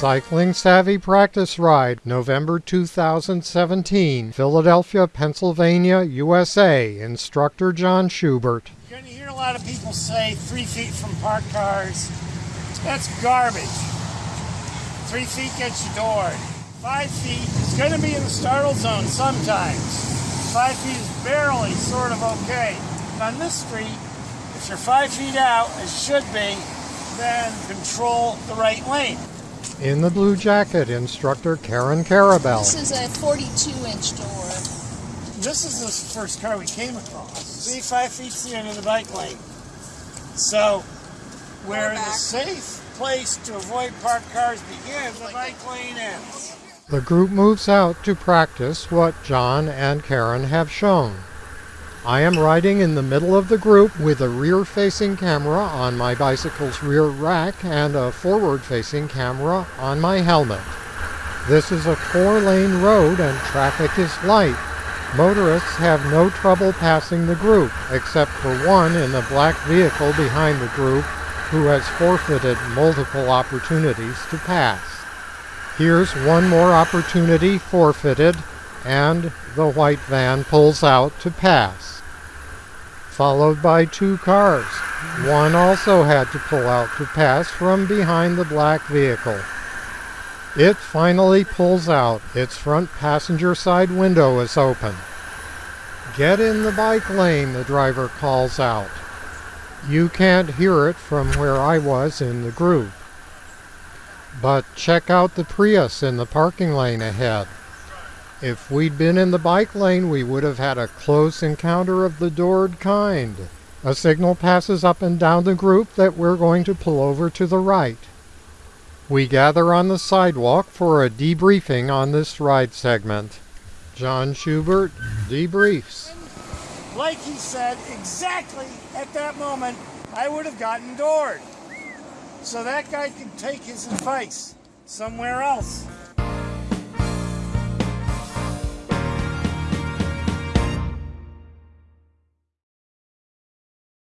Cycling Savvy Practice Ride, November 2017, Philadelphia, Pennsylvania, USA. Instructor John Schubert. You're going to hear a lot of people say three feet from parked cars. That's garbage. Three feet gets you doored. Five feet is going to be in the startle zone sometimes. Five feet is barely sort of okay. On this street, if you're five feet out, as should be, then control the right lane. In the blue jacket, instructor Karen Karabell. This is a 42 inch door. This is the first car we came across. See, five feet's the end of the bike lane. So, where the safe place to avoid parked cars begins, the bike lane ends. The group moves out to practice what John and Karen have shown. I am riding in the middle of the group with a rear-facing camera on my bicycle's rear rack and a forward-facing camera on my helmet. This is a four-lane road and traffic is light. Motorists have no trouble passing the group, except for one in the black vehicle behind the group who has forfeited multiple opportunities to pass. Here's one more opportunity forfeited, and the white van pulls out to pass. Followed by two cars. One also had to pull out to pass from behind the black vehicle. It finally pulls out. Its front passenger side window is open. Get in the bike lane, the driver calls out. You can't hear it from where I was in the group. But check out the Prius in the parking lane ahead. If we'd been in the bike lane, we would have had a close encounter of the doored kind. A signal passes up and down the group that we're going to pull over to the right. We gather on the sidewalk for a debriefing on this ride segment. John Schubert debriefs. Like he said, exactly at that moment, I would have gotten doored. So that guy can take his advice somewhere else.